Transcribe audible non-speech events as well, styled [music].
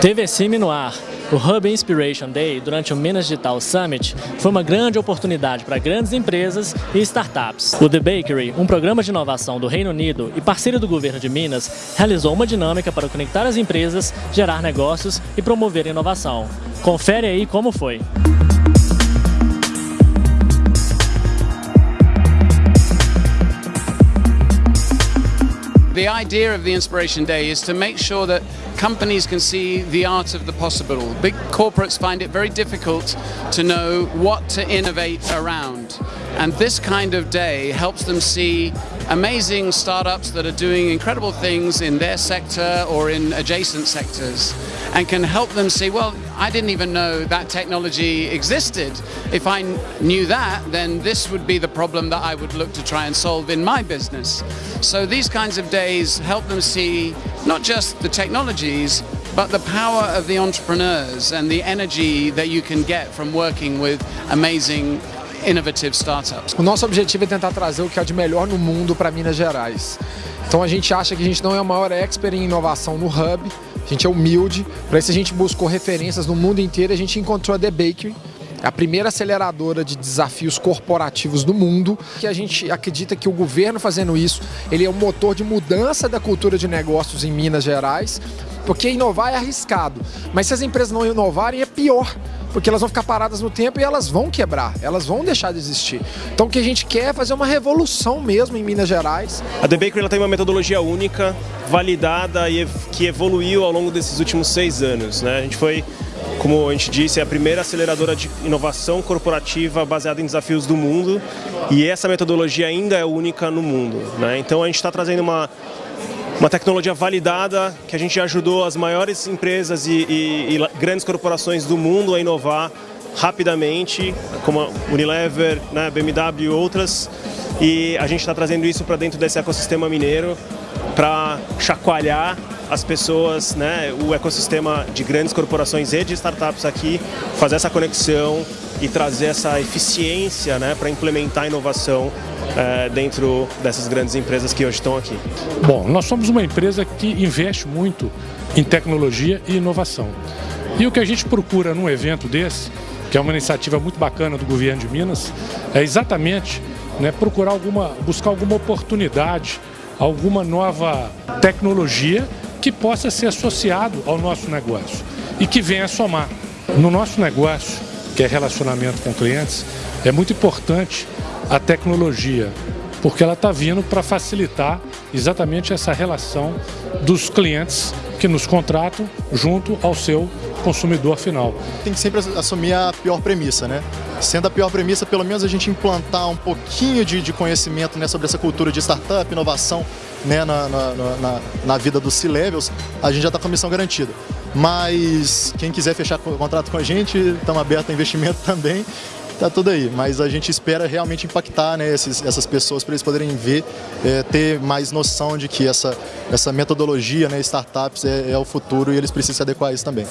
TVCM no ar. O Hub Inspiration Day, durante o Minas Digital Summit, foi uma grande oportunidade para grandes empresas e startups. O The Bakery, um programa de inovação do Reino Unido e parceiro do governo de Minas, realizou uma dinâmica para conectar as empresas, gerar negócios e promover inovação. Confere aí como foi. The idea of the Inspiration Day is to make sure that companies can see the art of the possible. Big corporates find it very difficult to know what to innovate around. And this kind of day helps them see amazing startups that are doing incredible things in their sector or in adjacent sectors and can help them see, well, I didn't even know that technology existed. If I knew that, then this would be the problem that I would look to try and solve in my business. So these kinds of days help them see not just the technologies, but the power of the entrepreneurs and the energy that you can get from working with amazing innovative startups. O nosso objetivo é tentar trazer o que há de melhor no mundo para Minas Gerais. Então a gente acha que a gente não é o maior expert em inovação no Hub, a gente é humilde, para isso a gente buscou referências no mundo inteiro, a gente encontrou a The Bakery, a primeira aceleradora de desafios corporativos do mundo, que a gente acredita que o governo fazendo isso, ele é um motor de mudança da cultura de negócios em Minas Gerais, porque inovar é arriscado, mas se as empresas não inovarem é pior, porque elas vão ficar paradas no tempo e elas vão quebrar, elas vão deixar de existir. Então o que a gente quer é fazer uma revolução mesmo em Minas Gerais. A The Bakery ela tem uma metodologia única, validada e que evoluiu ao longo desses últimos seis anos. Né? A gente foi como a gente disse, é a primeira aceleradora de inovação corporativa baseada em desafios do mundo e essa metodologia ainda é única no mundo. Né? Então a gente está trazendo uma, uma tecnologia validada que a gente ajudou as maiores empresas e, e, e grandes corporações do mundo a inovar rapidamente, como a Unilever, né, BMW e outras, e a gente está trazendo isso para dentro desse ecossistema mineiro para chacoalhar as pessoas, né, o ecossistema de grandes corporações e de startups aqui, fazer essa conexão e trazer essa eficiência né, para implementar inovação é, dentro dessas grandes empresas que hoje estão aqui. Bom, nós somos uma empresa que investe muito em tecnologia e inovação. E o que a gente procura num evento desse, que é uma iniciativa muito bacana do governo de Minas, é exatamente né, procurar alguma, buscar alguma oportunidade, alguma nova tecnologia que possa ser associado ao nosso negócio e que venha somar. No nosso negócio, que é relacionamento com clientes, é muito importante a tecnologia, porque ela está vindo para facilitar exatamente essa relação dos clientes que nos contratam junto ao seu consumidor final. Tem que sempre assumir a pior premissa, né? Sendo a pior premissa, pelo menos a gente implantar um pouquinho de, de conhecimento né, sobre essa cultura de startup, inovação né, na, na, na, na vida dos C-Levels, a gente já está com a missão garantida. Mas quem quiser fechar contrato com a gente, estamos abertos a investimento [laughs] também tá tudo aí. Mas a gente espera realmente impactar né, esses, essas pessoas para eles poderem ver, é, ter mais noção de que essa, essa metodologia, né, startups, é, é o futuro e eles precisam se adequar a isso também.